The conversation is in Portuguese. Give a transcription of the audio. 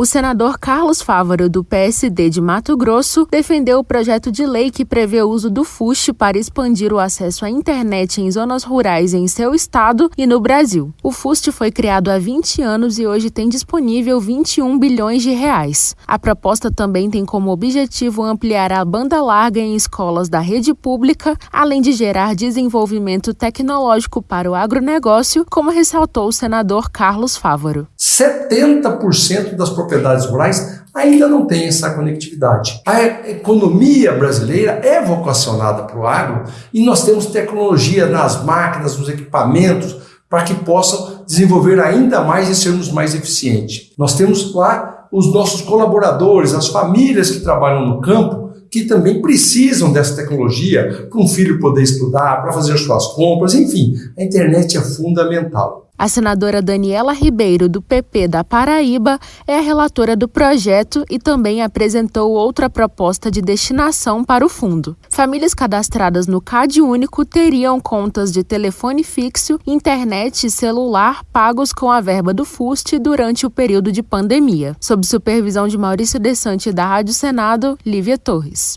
O senador Carlos Fávaro, do PSD de Mato Grosso, defendeu o projeto de lei que prevê o uso do FUST para expandir o acesso à internet em zonas rurais em seu estado e no Brasil. O FUST foi criado há 20 anos e hoje tem disponível 21 bilhões de reais. A proposta também tem como objetivo ampliar a banda larga em escolas da rede pública, além de gerar desenvolvimento tecnológico para o agronegócio, como ressaltou o senador Carlos Fávaro. 70% das propriedades rurais ainda não têm essa conectividade. A economia brasileira é vocacionada para o agro e nós temos tecnologia nas máquinas, nos equipamentos, para que possam desenvolver ainda mais e sermos mais eficientes. Nós temos lá os nossos colaboradores, as famílias que trabalham no campo, que também precisam dessa tecnologia para um filho poder estudar, para fazer suas compras, enfim, a internet é fundamental. A senadora Daniela Ribeiro, do PP da Paraíba, é a relatora do projeto e também apresentou outra proposta de destinação para o fundo. Famílias cadastradas no CAD Único teriam contas de telefone fixo, internet e celular pagos com a verba do FUST durante o período de pandemia. Sob supervisão de Maurício Desante da Rádio Senado, Lívia Torres.